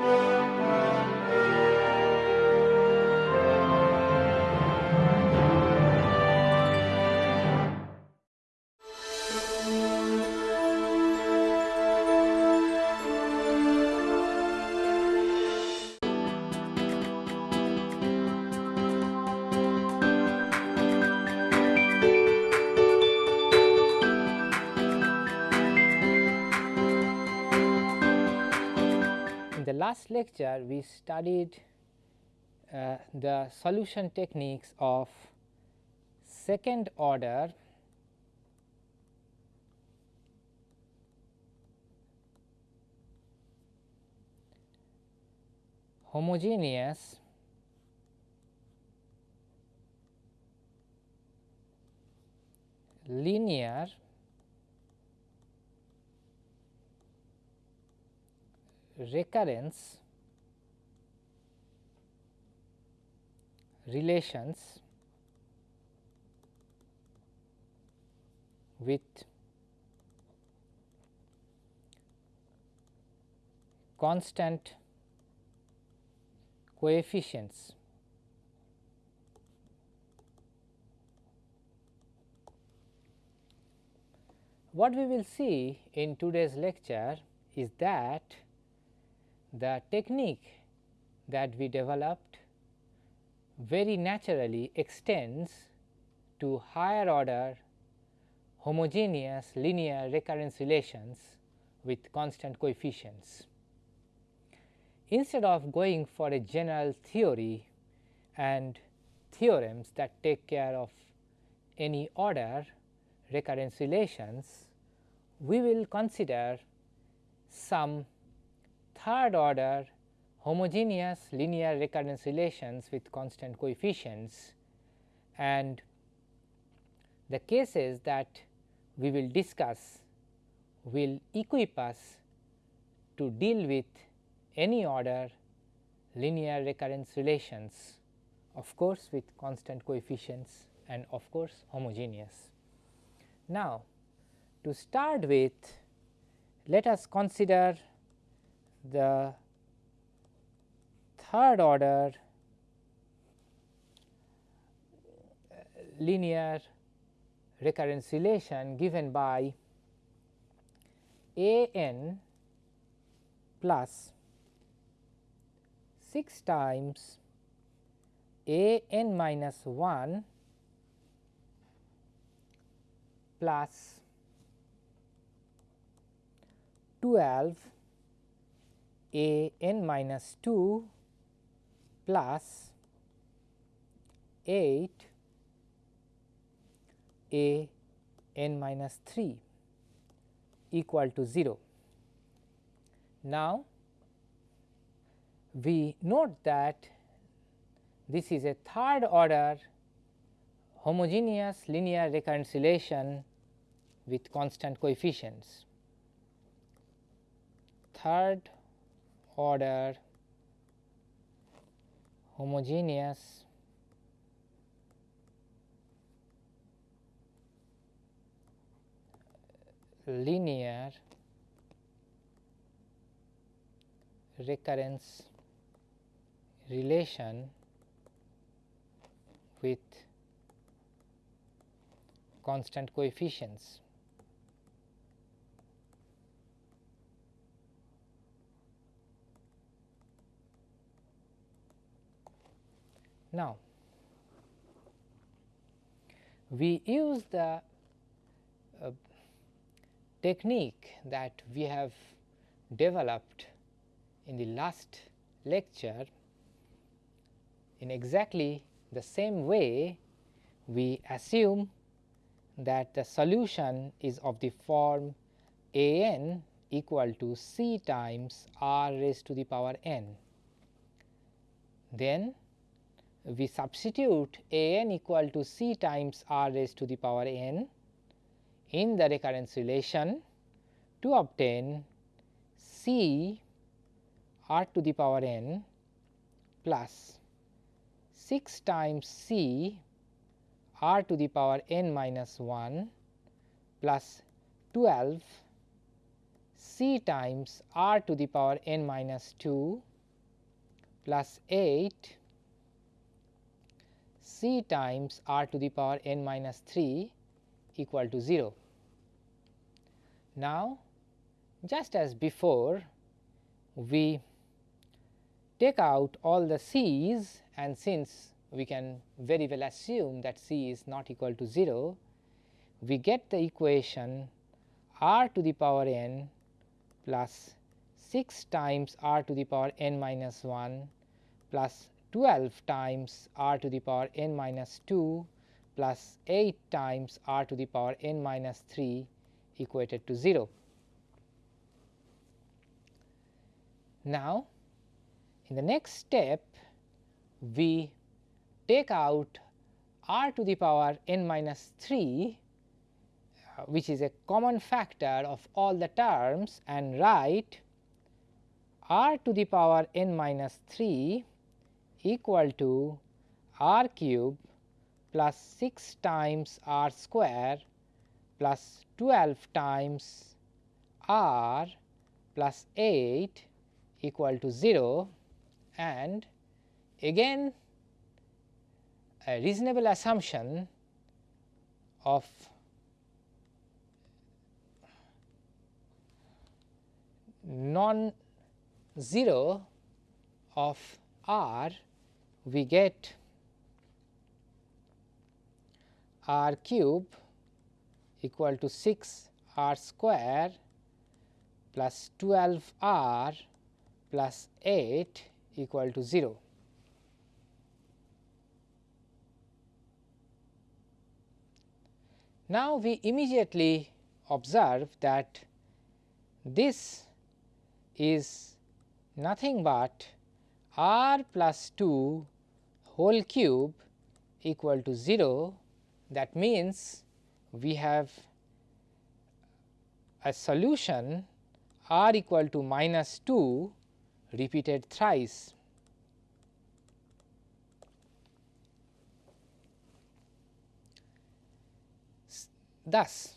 In lecture we studied uh, the solution techniques of second order homogeneous linear recurrence relations with constant coefficients. What we will see in today's lecture is that the technique that we developed very naturally extends to higher order homogeneous linear recurrence relations with constant coefficients. Instead of going for a general theory and theorems that take care of any order recurrence relations, we will consider some third order homogeneous linear recurrence relations with constant coefficients and the cases that we will discuss will equip us to deal with any order linear recurrence relations of course with constant coefficients and of course homogeneous. Now, to start with let us consider the third order linear recurrence relation given by a n plus 6 times a n minus 1 plus 12 a n minus 2 plus 8 a n minus 3 equal to 0. Now, we note that this is a third order homogeneous linear recurrence relation with constant coefficients. Third order homogeneous. Linear. Recurrence. Relation with constant coefficients. Now, we use the uh, technique that we have developed in the last lecture in exactly the same way we assume that the solution is of the form a n equal to c times r raised to the power n. Then we substitute a n equal to c times r raised to the power n in the recurrence relation to obtain c r to the power n plus 6 times c r to the power n minus 1 plus 12 c times r to the power n minus 2 plus 8 c times r to the power n minus 3 equal to 0. Now, just as before we take out all the c's and since we can very well assume that c is not equal to 0, we get the equation r to the power n plus 6 times r to the power n minus 1 plus 12 times r to the power n minus 2 plus 8 times r to the power n minus 3 equated to 0. Now, in the next step we take out r to the power n minus 3 uh, which is a common factor of all the terms and write r to the power n minus 3 equal to r cube plus 6 times r square plus 12 times r plus 8 equal to 0 and again a reasonable assumption of non zero of r we get r cube equal to 6 r square plus 12 r plus 8 equal to 0. Now, we immediately observe that this is nothing but r plus 2 whole cube equal to 0 that means we have a solution r equal to minus 2 repeated thrice. Thus,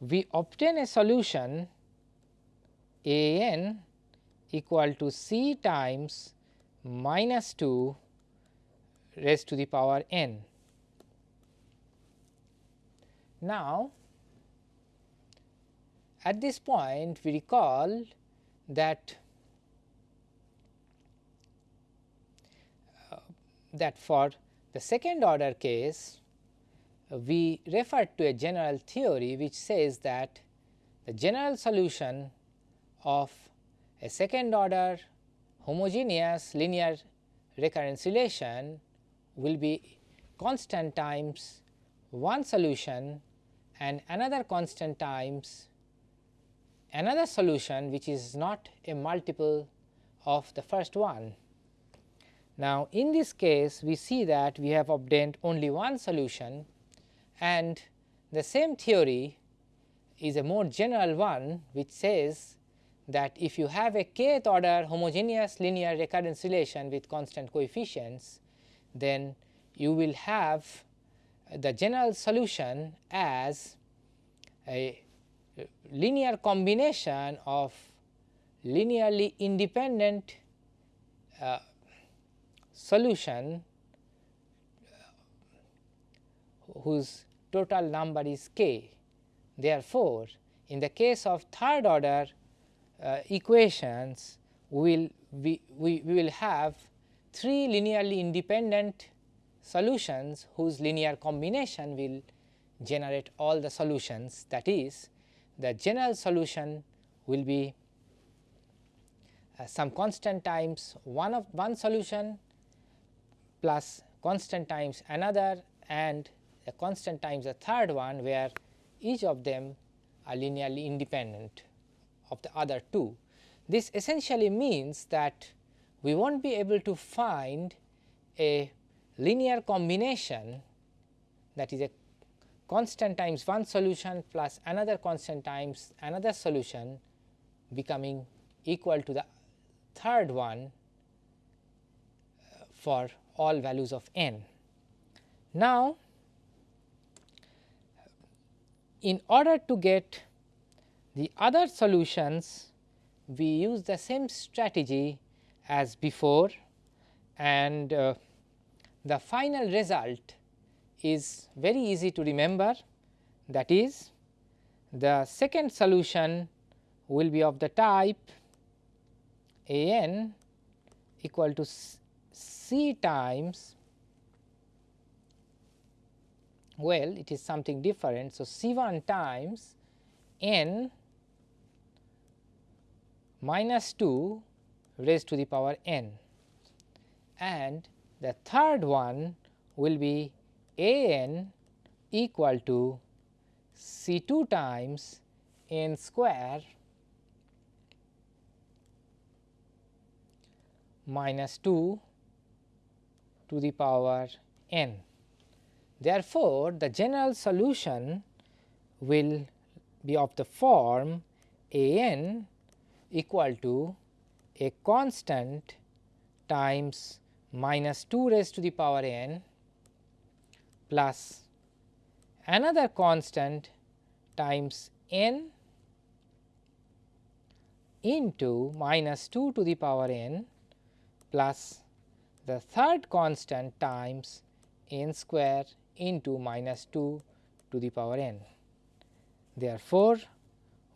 we obtain a solution a n equal to c times minus 2 raised to the power n. Now, at this point we recall that uh, that for the second order case we refer to a general theory which says that the general solution of a second order homogeneous linear recurrence relation will be constant times one solution and another constant times another solution which is not a multiple of the first one. Now, in this case we see that we have obtained only one solution and the same theory is a more general one which says that if you have a kth order homogeneous linear recurrence relation with constant coefficients, then you will have the general solution as a linear combination of linearly independent uh, solution uh, whose total number is k. Therefore, in the case of third order uh, equations, we will we, we, we will have three linearly independent solutions whose linear combination will generate all the solutions that is the general solution will be uh, some constant times one of one solution plus constant times another and a constant times a third one where each of them are linearly independent of the other two. This essentially means that we will not be able to find a linear combination that is a constant times one solution plus another constant times another solution becoming equal to the third one uh, for all values of n. Now, in order to get the other solutions we use the same strategy as before and uh, the final result is very easy to remember that is the second solution will be of the type a n equal to c times well it is something different. So, c 1 times n minus 2 raised to the power n and the third one will be a n equal to C 2 times n square minus 2 to the power n. Therefore, the general solution will be of the form a n equal to a constant times minus 2 raised to the power n plus another constant times n into minus 2 to the power n plus the third constant times n square into minus 2 to the power n. Therefore,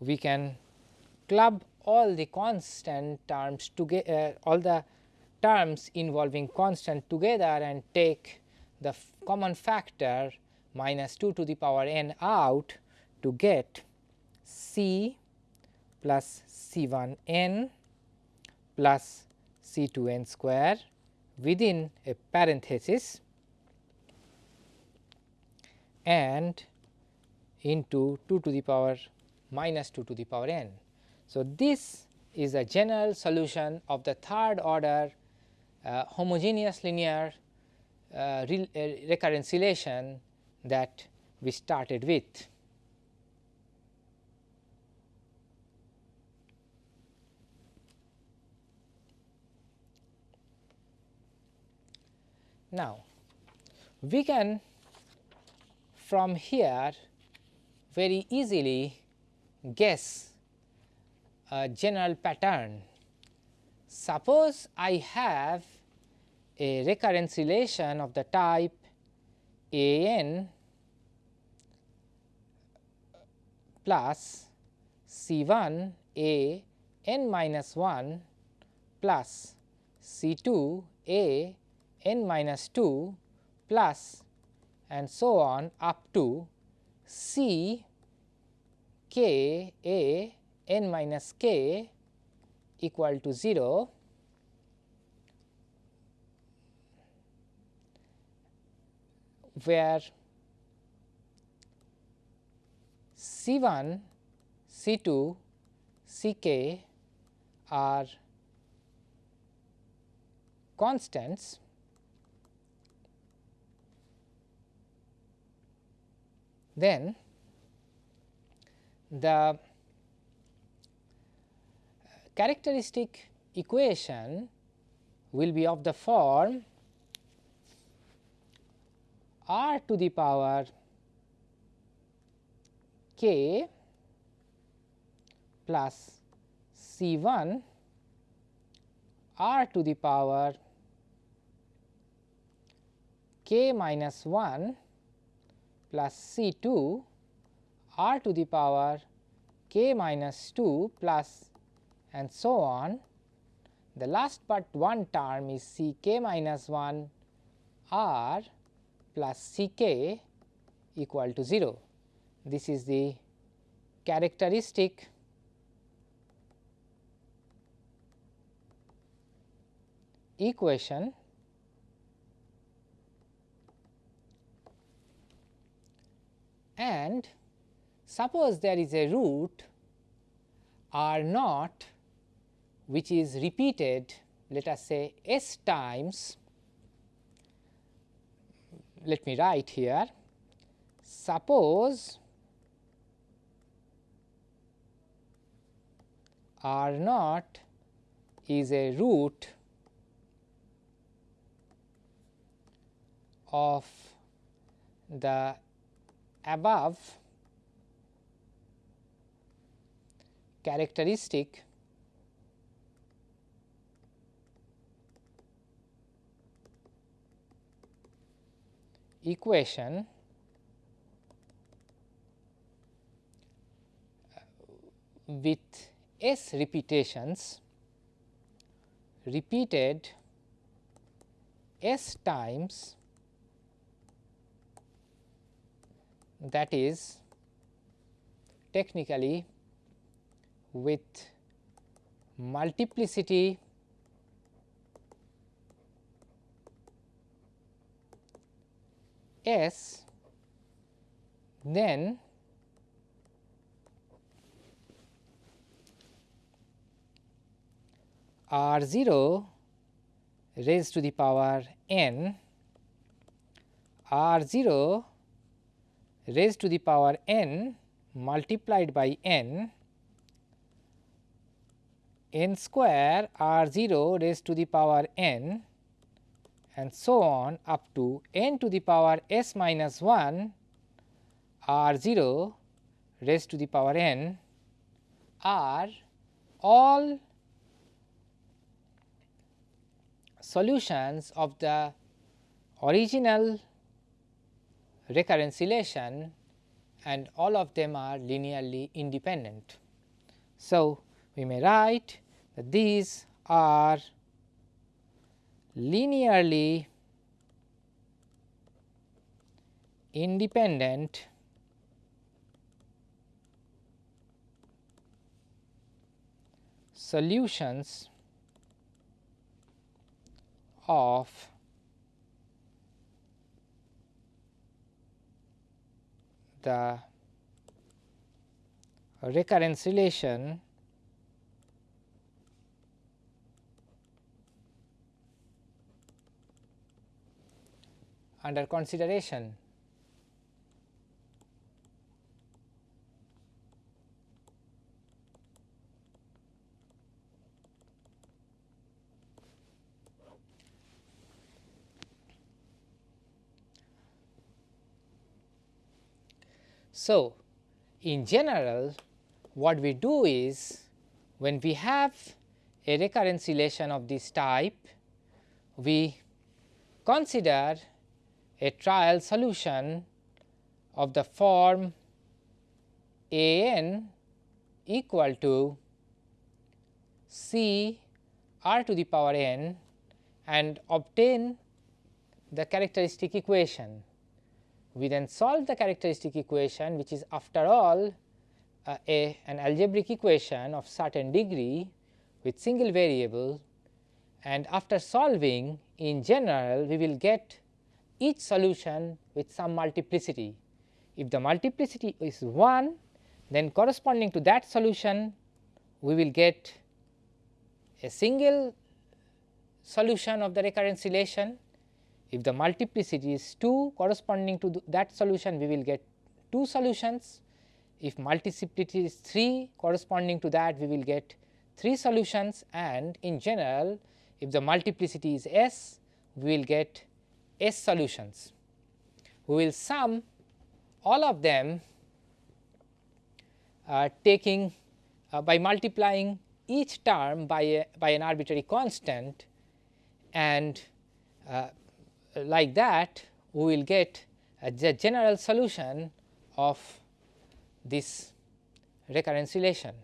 we can club all the constant terms together uh, all the terms involving constant together and take the common factor minus 2 to the power n out to get c plus c 1 n plus c 2 n square within a parenthesis and into 2 to the power minus 2 to the power n. So, this is a general solution of the third order uh, homogeneous linear uh, uh, recurrence relation that we started with. Now, we can from here very easily guess a general pattern. Suppose I have a recurrence relation of the type a n plus C 1 a n minus 1 plus C 2 a n minus 2 plus and so on up to C k a n minus k equal to 0 where C 1, C 2, C k are constants. Then the characteristic equation will be of the form r to the power k plus C 1 r to the power k minus 1 plus C 2 r to the power k minus 2 plus and so on. The last but one term is C k minus 1 r plus C k equal to 0. This is the characteristic equation and suppose there is a root r naught which is repeated let us say s times let me write here suppose r naught is a root of the above characteristic equation uh, with s repetitions repeated s times that is technically with multiplicity s then r 0 raised to the power n r 0 raised to the power n multiplied by n n square r 0 raised to the power n and so on up to n to the power s minus 1 r 0 raised to the power n are all solutions of the original recurrence relation and all of them are linearly independent. So, we may write that these are linearly independent solutions of the recurrence relation under consideration. So, in general what we do is when we have a recurrence relation of this type, we consider a trial solution of the form a n equal to c r to the power n and obtain the characteristic equation. We then solve the characteristic equation which is after all uh, a an algebraic equation of certain degree with single variable and after solving in general we will get each solution with some multiplicity. If the multiplicity is 1 then corresponding to that solution we will get a single solution of the recurrence relation. If the multiplicity is 2 corresponding to that solution we will get 2 solutions. If multiplicity is 3 corresponding to that we will get 3 solutions and in general if the multiplicity is s we will get S solutions. We will sum all of them uh, taking uh, by multiplying each term by a, by an arbitrary constant and uh, like that we will get a general solution of this recurrence relation.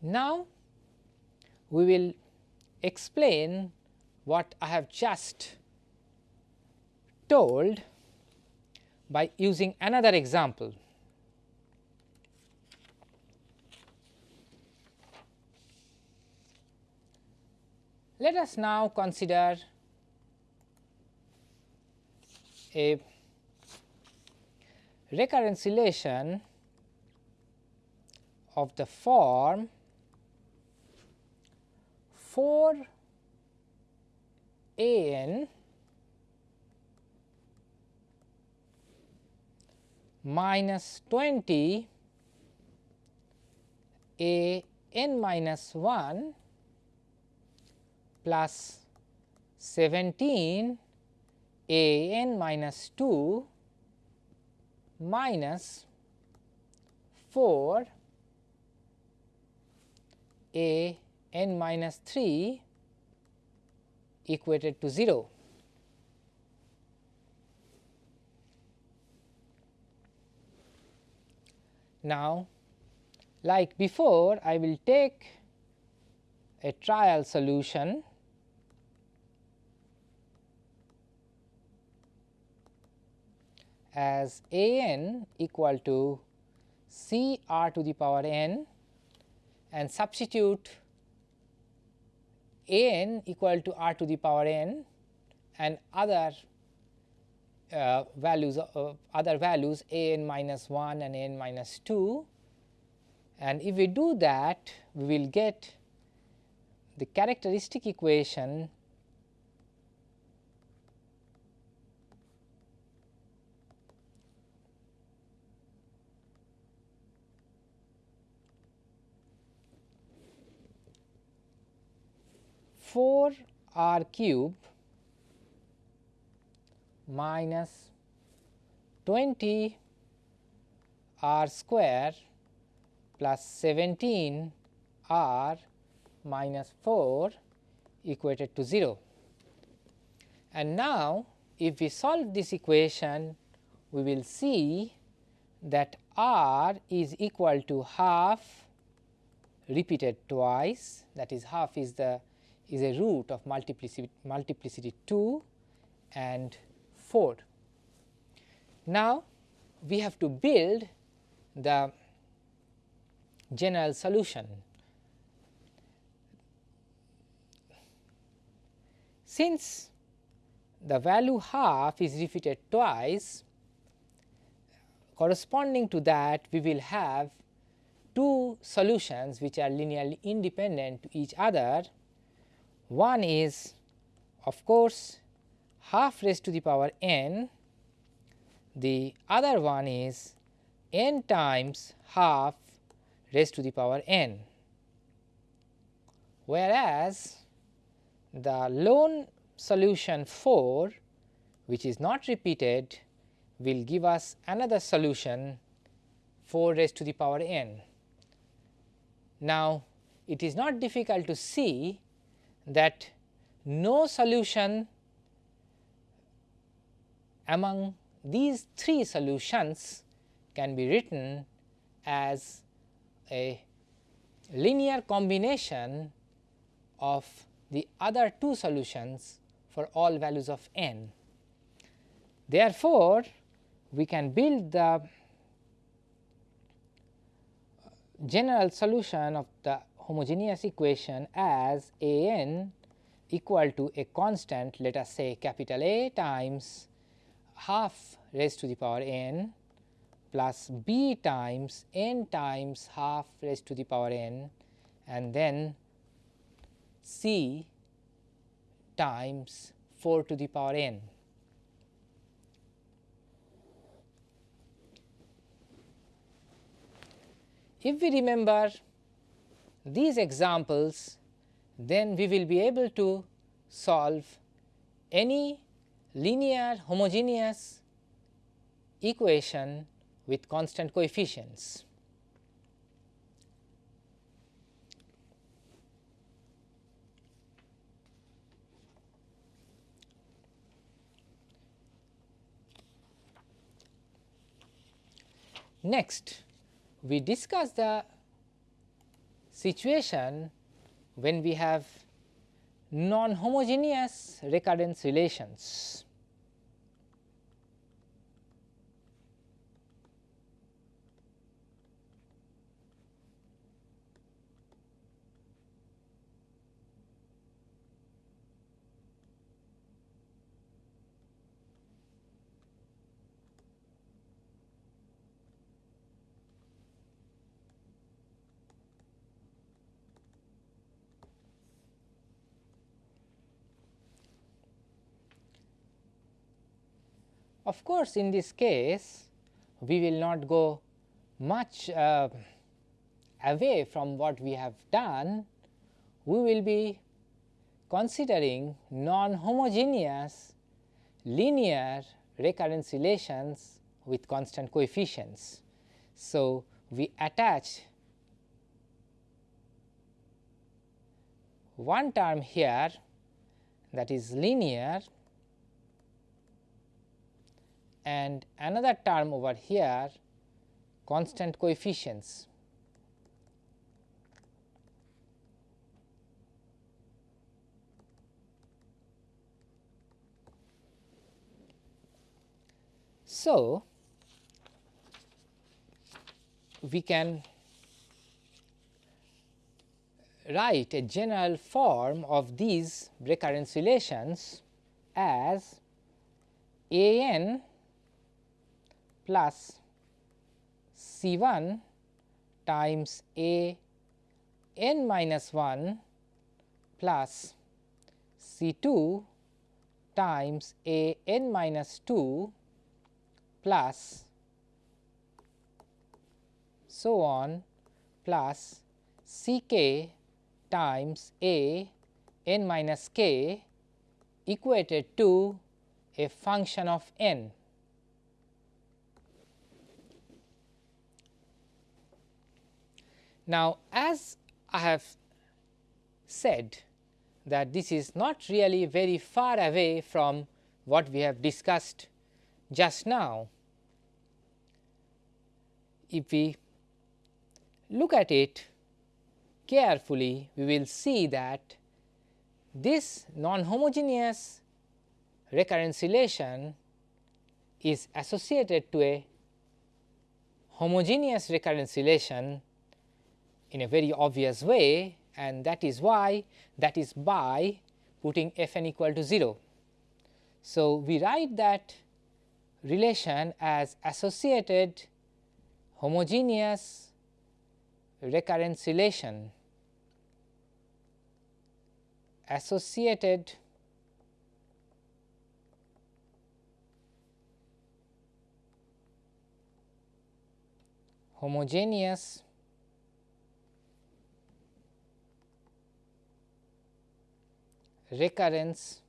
Now, we will explain what I have just told by using another example. Let us now consider a recurrence relation of the form 4 a n minus 20 a n minus 1 plus 17 a n minus 2 minus 4 a n minus 3 equated to 0. Now, like before I will take a trial solution as a n equal to c r to the power n and substitute n equal to r to the power n and other uh, values uh, other values a n minus 1 and a n minus 2 and if we do that we will get the characteristic equation four r cube minus 20 r square plus 17 r minus 4 equated to 0. And now, if we solve this equation, we will see that r is equal to half repeated twice that is half is the is a root of multiplicity multiplicity 2 and 4. Now, we have to build the general solution. Since the value half is repeated twice, corresponding to that we will have two solutions which are linearly independent to each other. One is of course, half raised to the power n, the other one is n times half raised to the power n. Whereas, the lone solution 4 which is not repeated will give us another solution 4 raised to the power n. Now, it is not difficult to see that no solution among these three solutions can be written as a linear combination of the other two solutions for all values of n. Therefore, we can build the general solution of the homogeneous equation as a n equal to a constant let us say capital A times half raised to the power n plus b times n times half raised to the power n and then c times 4 to the power n. If we remember these examples, then we will be able to solve any linear homogeneous equation with constant coefficients. Next, we discuss the situation when we have non-homogeneous recurrence relations. Of course, in this case we will not go much uh, away from what we have done, we will be considering non-homogeneous linear recurrence relations with constant coefficients. So, we attach one term here that is linear and another term over here constant coefficients. So, we can write a general form of these recurrence relations as a n plus C 1 times A n minus 1 plus C 2 times A n minus 2 plus so on plus C k times A n minus k equated to a function of n. Now, as I have said that this is not really very far away from what we have discussed just now. If we look at it carefully, we will see that this non-homogeneous recurrence relation is associated to a homogeneous recurrence relation in a very obvious way and that is why that is by putting f n equal to 0. So, we write that relation as associated homogeneous recurrence relation associated homogeneous recurrence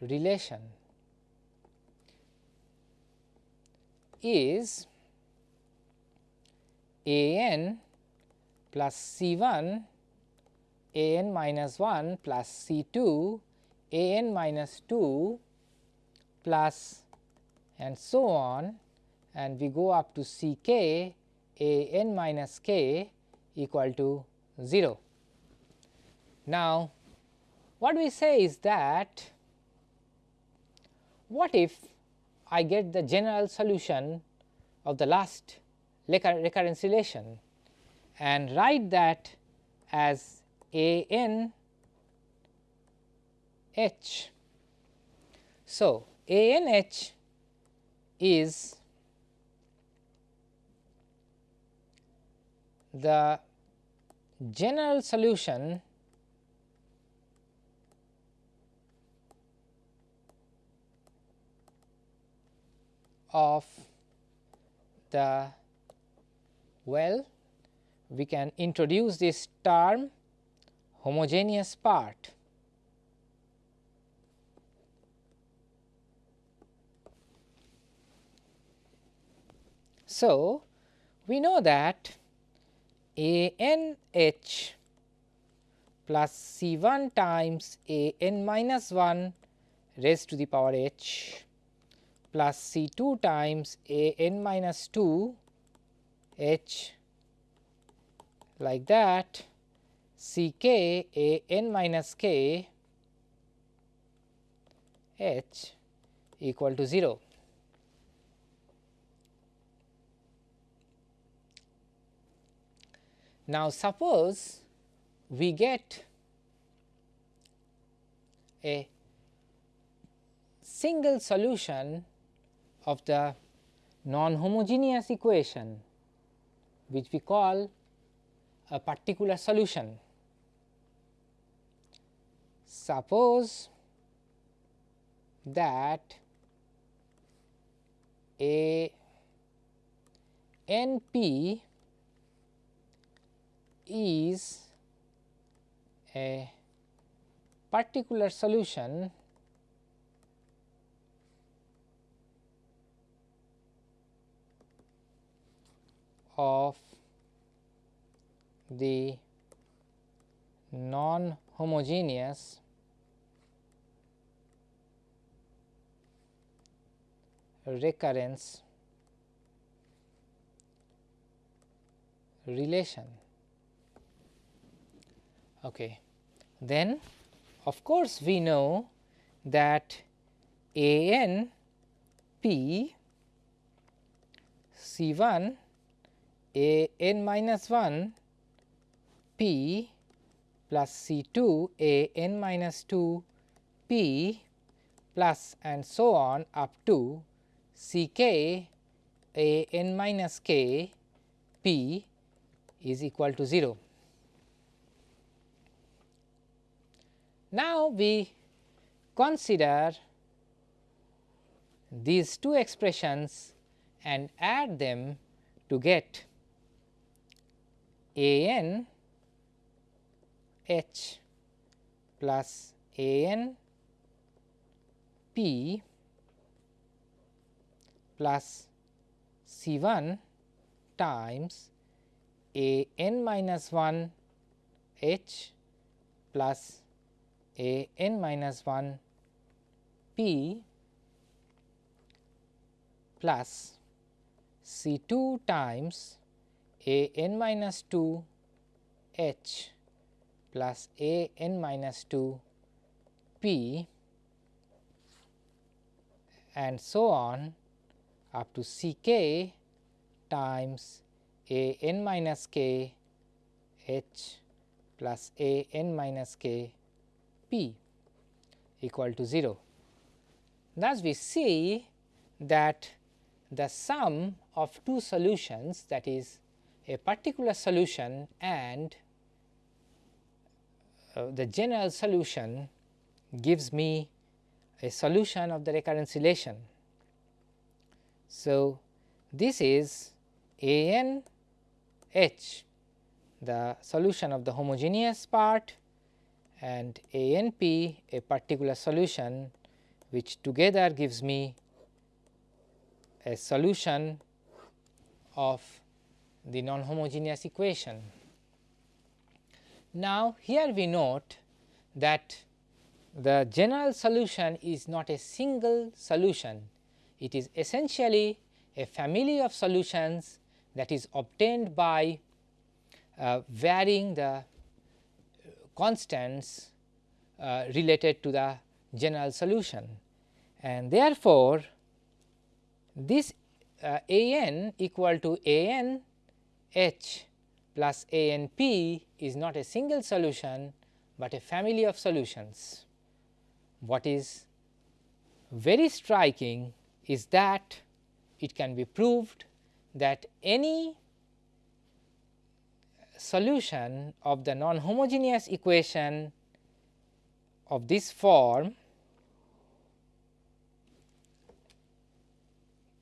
relation is a n plus C 1 a n minus 1 plus C 2 a n minus 2 plus and so on and we go up to C k a n minus k equal to 0. Now, what we say is that what if I get the general solution of the last recurrence relation and write that as a n h. So, a n h is the general solution of the well we can introduce this term homogeneous part. So, we know that a n h plus C 1 times a n minus 1 raised to the power h plus C 2 times a n minus 2 h like that C k a n minus k h equal to 0. Now, suppose we get a single solution of the non-homogeneous equation which we call a particular solution. Suppose that a n p is a particular solution of the non homogeneous recurrence relation. Okay. Then of course, we know that A n p C 1 A n minus 1 p plus C 2 A n minus 2 p plus and so on up to C k A n minus k p is equal to 0. Now, we consider these two expressions and add them to get a n h plus a n p plus c 1 times a n minus 1 h plus a n minus 1 p plus C 2 times a n minus 2 h plus a n minus 2 p and so on up to C k times a n minus k h plus a n minus k p equal to 0. Thus, we see that the sum of two solutions that is a particular solution and uh, the general solution gives me a solution of the recurrence relation. So, this is A n h the solution of the homogeneous part and A n p a particular solution which together gives me a solution of the non-homogeneous equation. Now, here we note that the general solution is not a single solution, it is essentially a family of solutions that is obtained by uh, varying the constants uh, related to the general solution. And therefore, this uh, A n equal to A n h plus A n p is not a single solution, but a family of solutions. What is very striking is that it can be proved that any solution of the non-homogeneous equation of this form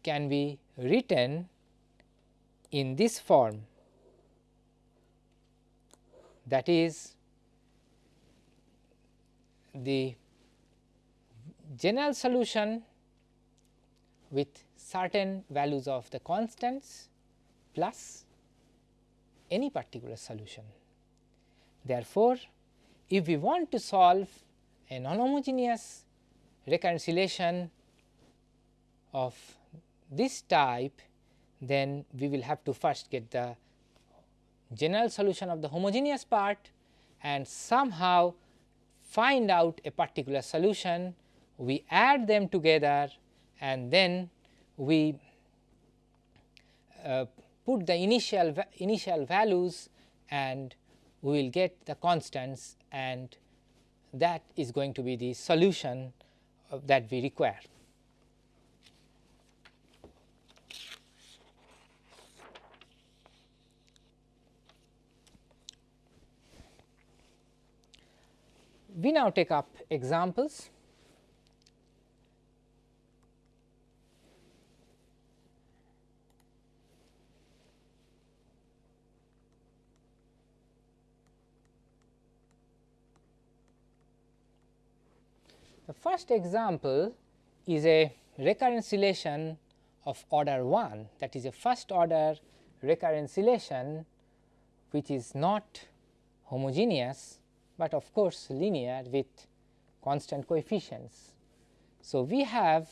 can be written in this form that is the general solution with certain values of the constants plus any particular solution. Therefore, if we want to solve a non-homogeneous recurrence relation of this type, then we will have to first get the general solution of the homogeneous part and somehow find out a particular solution. We add them together and then we uh, put the initial va initial values and we will get the constants and that is going to be the solution that we require. We now take up examples. The first example is a recurrence relation of order 1 that is a first order recurrence relation which is not homogeneous, but of course linear with constant coefficients. So, we have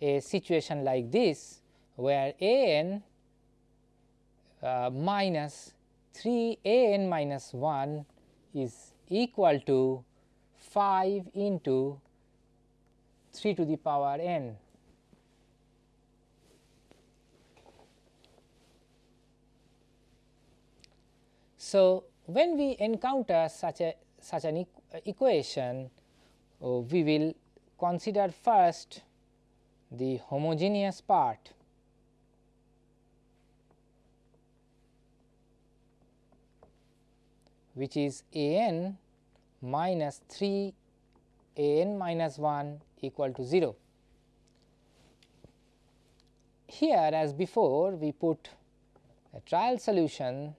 a situation like this where a n uh, minus 3 a n minus 1 is equal to 5 into 3 to the power n. So, when we encounter such a such an equation, uh, we will consider first the homogeneous part which is a n minus 3 a n minus 1 equal to 0. Here as before we put a trial solution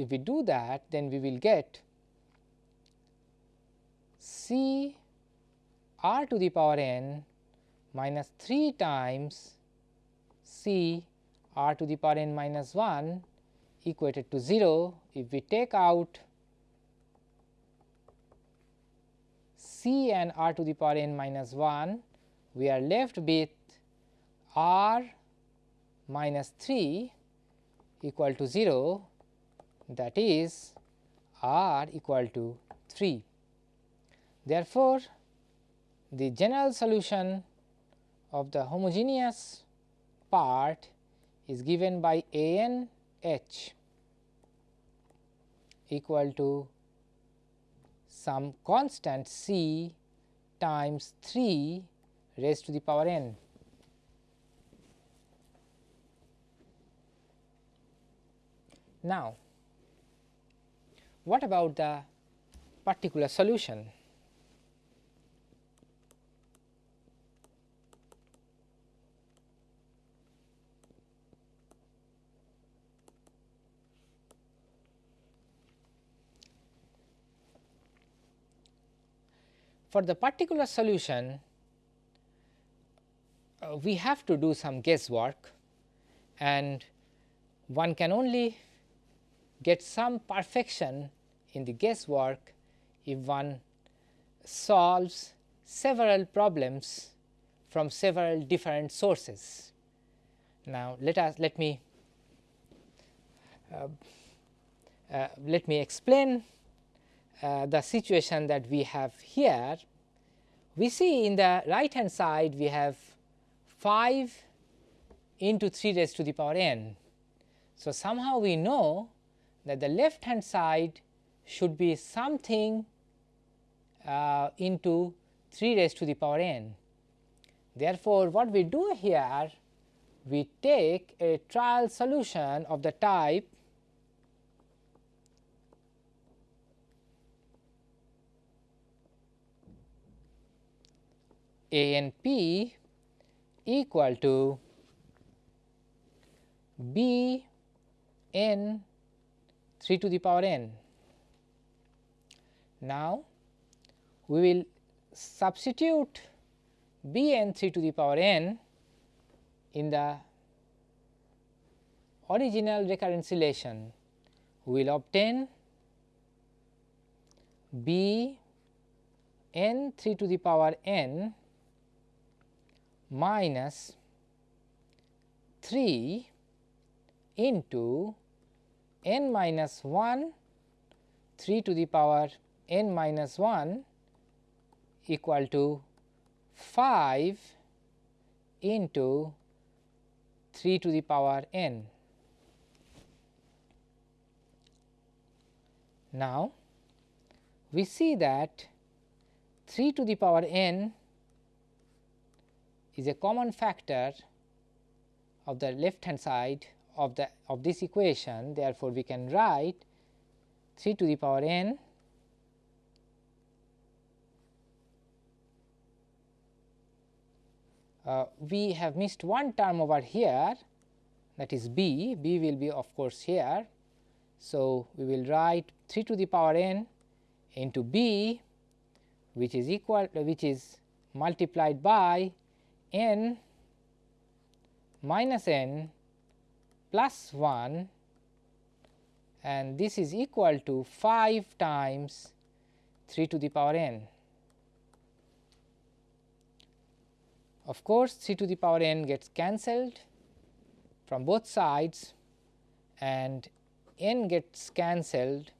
if we do that then we will get C r to the power n minus 3 times C r to the power n minus 1 equated to 0. If we take out C and r to the power n minus 1, we are left with r minus 3 equal to 0 that is r equal to 3. Therefore, the general solution of the homogeneous part is given by a n h equal to some constant c times 3 raised to the power n. Now, what about the particular solution? For the particular solution, uh, we have to do some guesswork and one can only get some perfection in the guesswork if one solves several problems from several different sources. Now, let us let me uh, uh, let me explain uh, the situation that we have here, we see in the right hand side we have 5 into 3 raised to the power n. So, somehow we know that the left hand side should be something uh, into 3 raised to the power n. Therefore, what we do here we take a trial solution of the type A n p equal to b n 3 to the power n. Now, we will substitute b n 3 to the power n in the original recurrence relation. We will obtain b n 3 to the power n minus 3 into n minus 1 3 to the power n minus 1 equal to 5 into 3 to the power n. Now, we see that 3 to the power n is a common factor of the left hand side of the of this equation therefore, we can write 3 to the power n uh, we have missed one term over here that is b, b will be of course here. So, we will write 3 to the power n into b which is equal which is multiplied by n minus n plus 1 and this is equal to 5 times 3 to the power n. of course, c to the power n gets cancelled from both sides and n gets cancelled.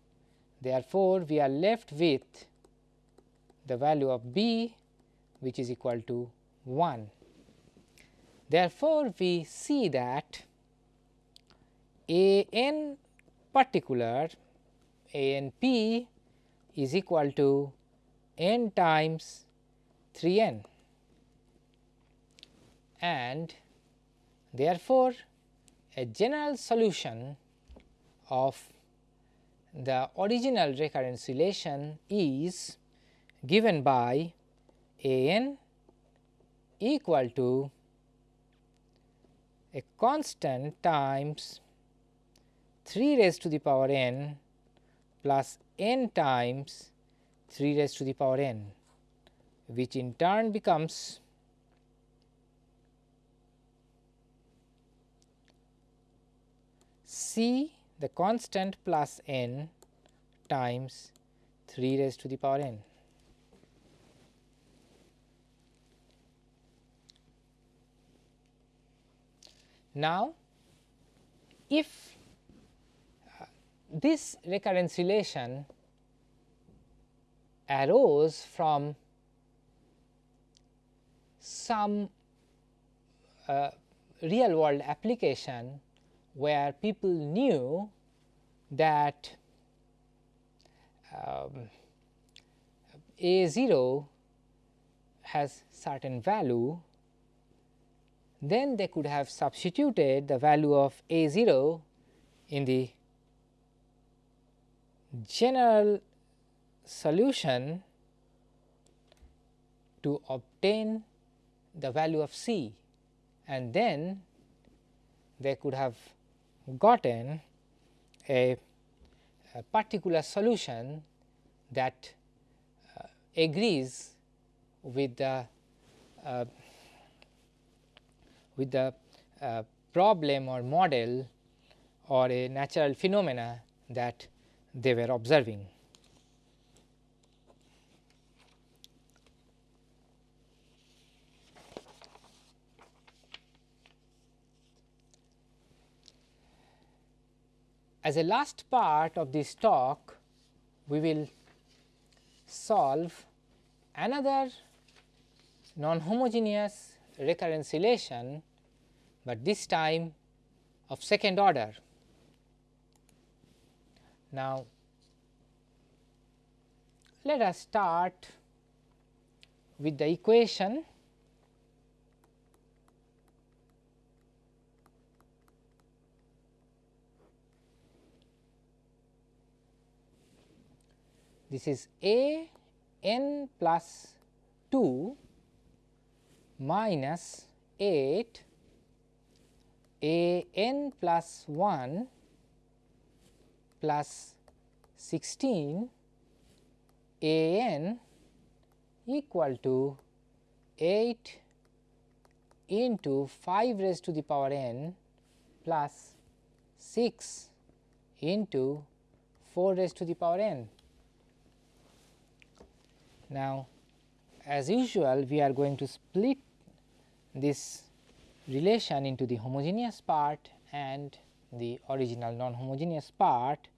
Therefore, we are left with the value of b which is equal to 1. Therefore, we see that a n particular a n p is equal to n times 3 n. And therefore, a general solution of the original recurrence relation is given by a n equal to a constant times 3 raised to the power n plus n times 3 raised to the power n which in turn becomes C the constant plus n times 3 raised to the power n. Now, if this recurrence relation arose from some uh, real world application where people knew that um, a 0 has certain value, then they could have substituted the value of a 0 in the general solution to obtain the value of c. And then they could have gotten a, a particular solution that uh, agrees with the uh, with the uh, problem or model or a natural phenomena that they were observing. As a last part of this talk, we will solve another non-homogeneous recurrence relation, but this time of second order. Now, let us start with the equation. This is a n plus 2 minus 8 a n plus 1 plus 16 a n equal to 8 into 5 raised to the power n plus 6 into 4 raised to the power n. Now, as usual we are going to split this relation into the homogeneous part and the original non-homogeneous part.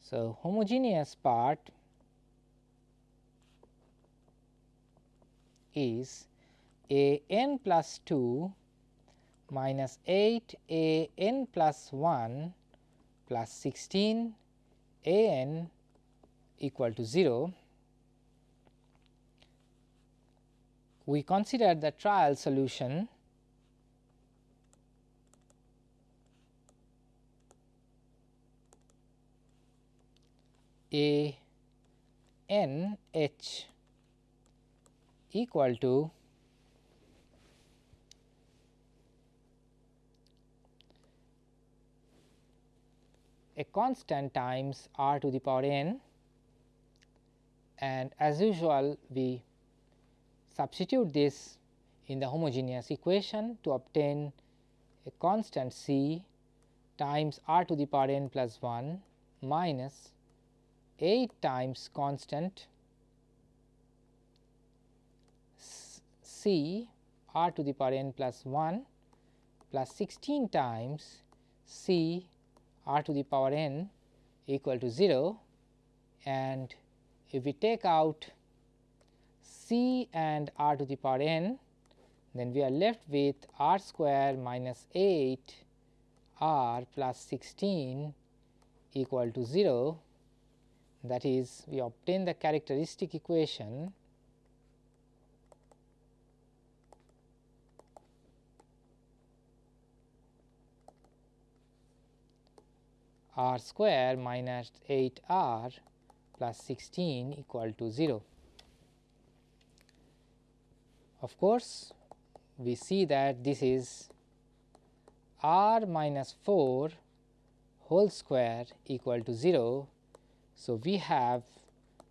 So, homogeneous part is a n plus 2 minus 8 a n plus 1 plus 16 a n equal to 0 we consider the trial solution a n h equal to a constant times r to the power n. And as usual we substitute this in the homogeneous equation to obtain a constant c times r to the power n plus 1 minus 8 times constant c r to the power n plus 1 plus 16 times C r to the power n equal to 0 and if we take out C and r to the power n then we are left with r square minus 8 r plus 16 equal to 0 that is we obtain the characteristic equation r square minus 8 r plus 16 equal to 0. Of course, we see that this is r minus 4 whole square equal to 0. So, we have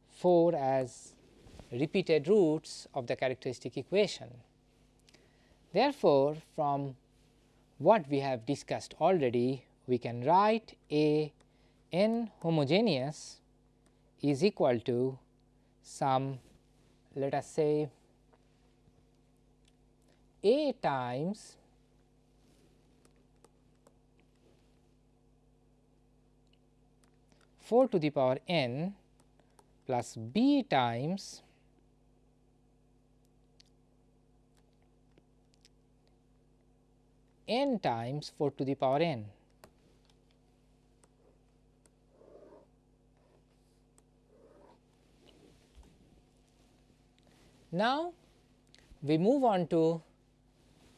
4 as repeated roots of the characteristic equation. Therefore, from what we have discussed already we can write a n homogeneous is equal to some let us say a times four to the power n plus b times n times 4 to the power n. Now, we move on to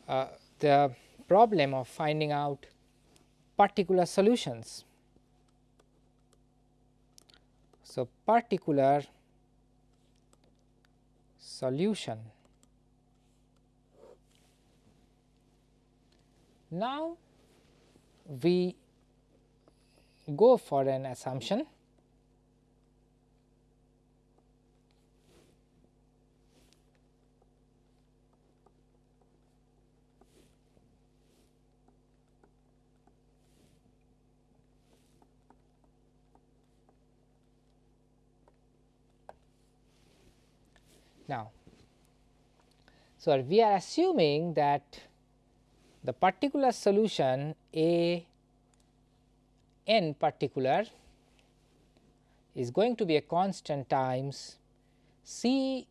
uh, the problem of finding out particular solutions. So, particular solution. Now, we go for an assumption Now, so we are assuming that the particular solution A n particular is going to be a constant times C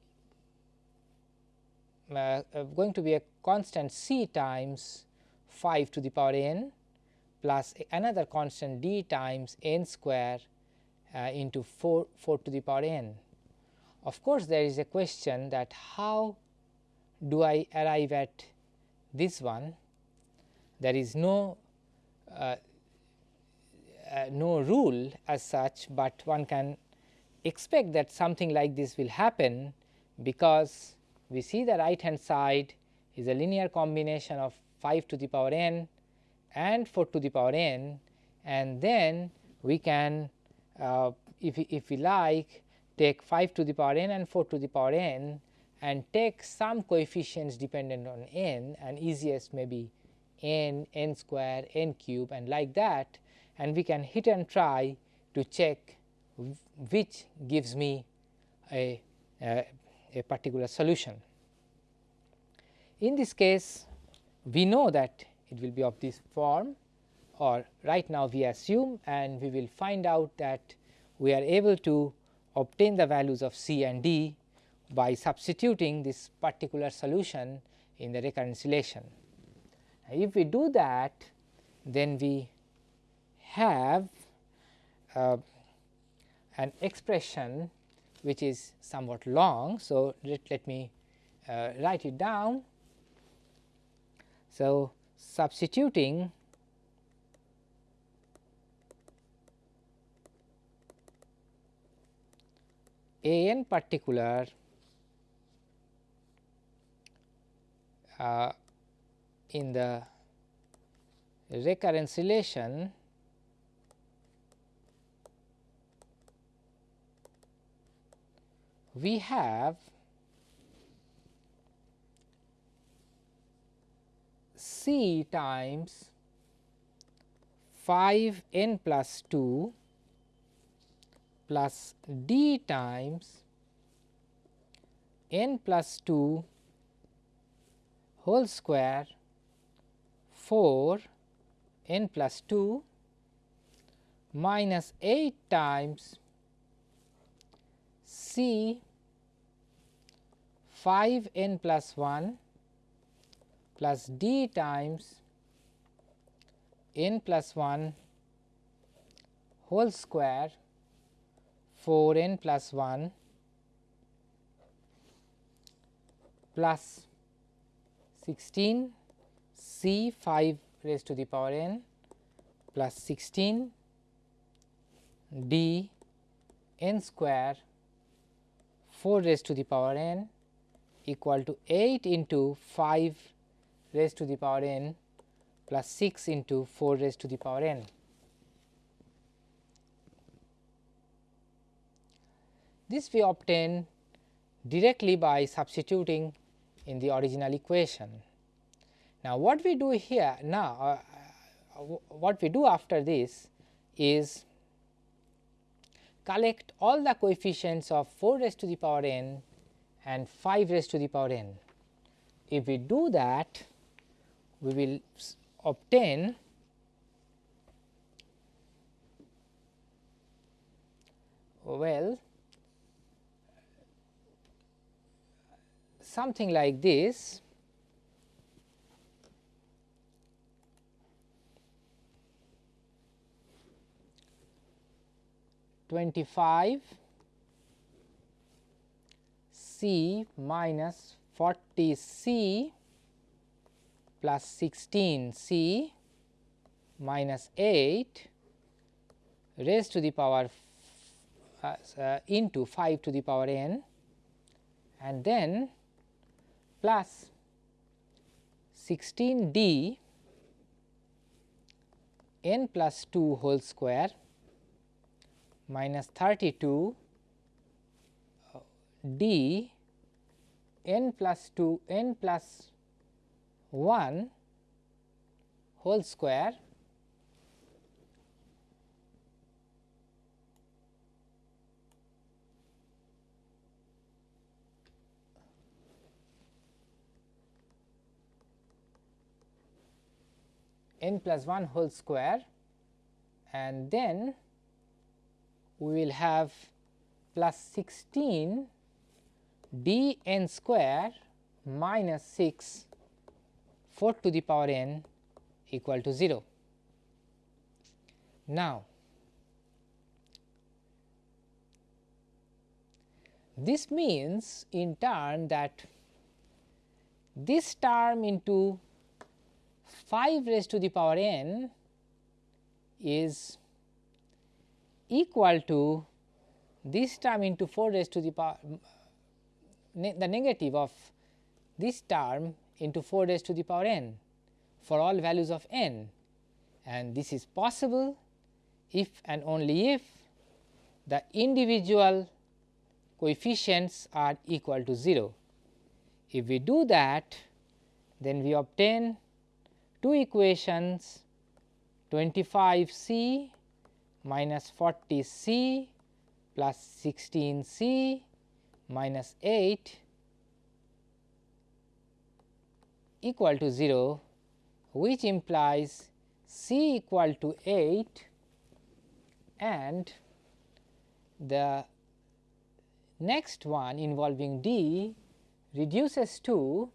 uh, uh, going to be a constant C times 5 to the power n plus another constant d times n square uh, into 4 4 to the power n. Of course, there is a question that how do I arrive at this one? There is no uh, uh, no rule as such, but one can expect that something like this will happen because we see the right hand side is a linear combination of 5 to the power n and 4 to the power n and then we can uh, if, if we like take 5 to the power n and 4 to the power n and take some coefficients dependent on n and easiest maybe n, n square, n cube and like that and we can hit and try to check which gives me a, a, a particular solution. In this case we know that it will be of this form or right now we assume and we will find out that we are able to obtain the values of C and D by substituting this particular solution in the recurrence relation. If we do that then we have uh, an expression which is somewhat long. So, let, let me uh, write it down. So, substituting A n particular uh, in the recurrence relation we have C times 5 n plus 2 plus d times n plus 2 whole square 4 n plus 2 minus 8 times C 5 n plus 1 plus d times n plus 1 whole square 4 n plus 1 plus 16 c 5 raised to the power n plus 16 d n square 4 raised to the power n equal to 8 into 5 raised to the power n plus 6 into 4 raised to the power n. This we obtain directly by substituting in the original equation. Now, what we do here now uh, uh, what we do after this is collect all the coefficients of 4 raised to the power n and 5 raised to the power n. If we do that we will obtain well something like this. Twenty five C minus forty C plus 16 C minus 8 raised to the power uh, uh, into 5 to the power n. And then plus 16 d n plus 2 whole square minus 32 uh, d n plus 2 n plus 1 whole square n plus 1 whole square and then we will have plus 16 d n square minus 6 4 to the power n equal to 0. Now, this means in turn that this term into 5 raised to the power n is equal to this term into 4 raised to the power mm, ne the negative of this term into 4 raised to the power n for all values of n and this is possible if and only if the individual coefficients are equal to 0. If we do that then we obtain two equations 25 c minus 40 c plus 16 c minus 8 equal to 0 which implies c equal to 8 and the next one involving d reduces to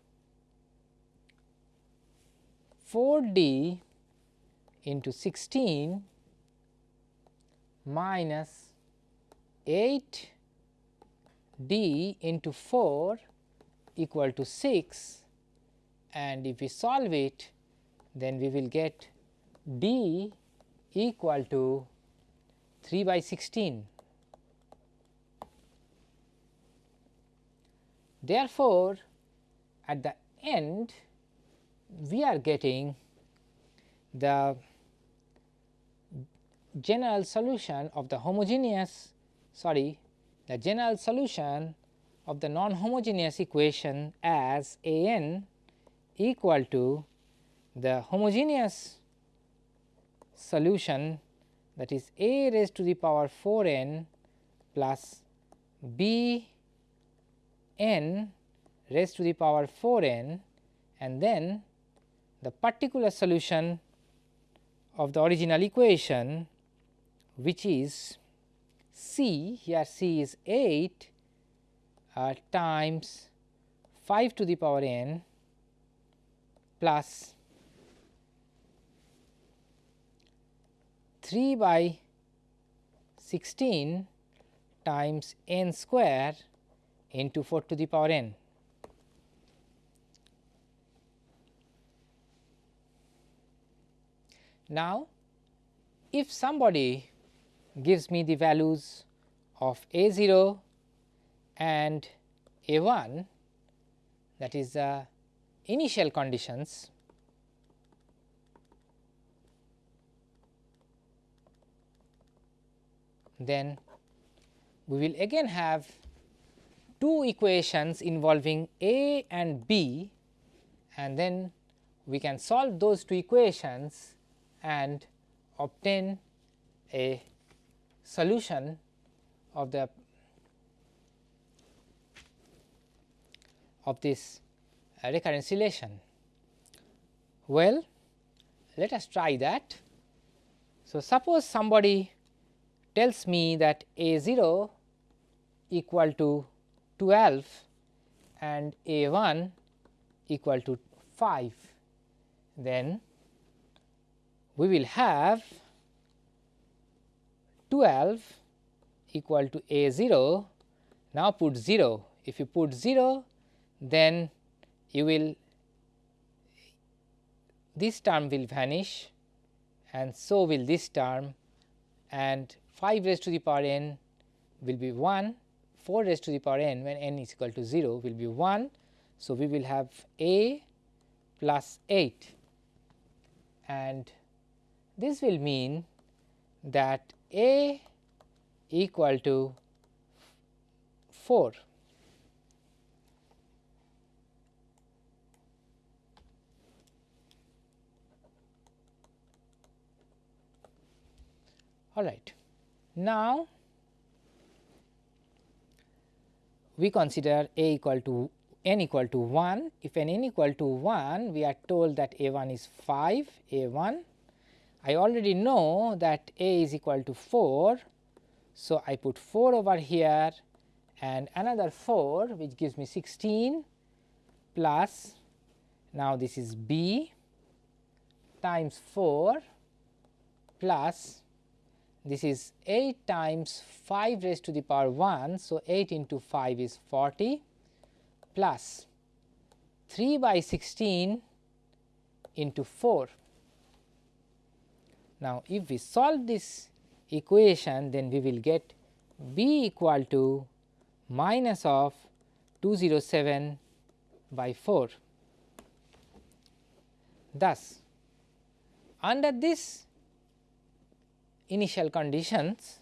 4 d into 16 minus 8 d into 4 equal to 6 and if we solve it then we will get d equal to 3 by 16. Therefore, at the end we are getting the general solution of the homogeneous sorry the general solution of the non homogeneous equation as a n equal to the homogeneous solution that is a raised to the power 4 n plus b n raised to the power 4 n and then the particular solution of the original equation which is C here C is 8 uh, times 5 to the power n plus 3 by 16 times n square into 4 to the power n. Now, if somebody gives me the values of a 0 and a 1 that is the initial conditions then we will again have two equations involving A and B and then we can solve those two equations and obtain a solution of the of this uh, recurrence relation. Well, let us try that. So, suppose somebody tells me that a 0 equal to 12 and a 1 equal to 5, then we will have 12 equal to a 0. Now, put 0 if you put 0 then you will this term will vanish and so will this term and 5 raised to the power n will be 1, 4 raised to the power n when n is equal to 0 will be 1. So, we will have a plus 8 and this will mean that a equal to 4. All right. Now, we consider a equal to n equal to 1. If n equal to 1, we are told that a 1 is 5, a 1. I already know that a is equal to 4. So, I put 4 over here and another 4 which gives me 16 plus now this is b times 4 plus this is 8 times 5 raised to the power 1. So, 8 into 5 is 40 plus 3 by 16 into 4. Now, if we solve this equation then we will get b equal to minus of 207 by 4. Thus, under this initial conditions,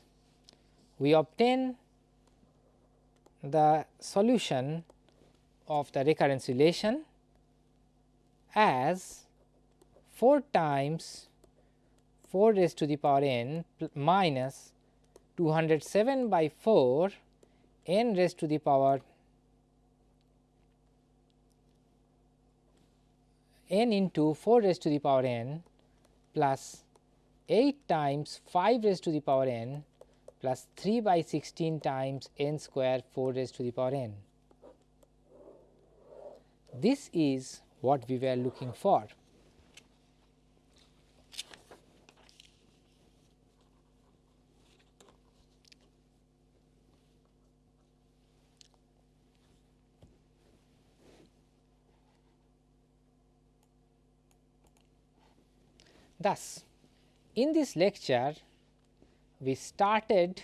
we obtain the solution of the recurrence relation as 4 times 4 raised to the power n minus 207 by 4 n raised to the power n into 4 raised to the power n plus 8 times 5 raised to the power n plus 3 by 16 times n square 4 raised to the power n. This is what we were looking for. Thus, in this lecture, we started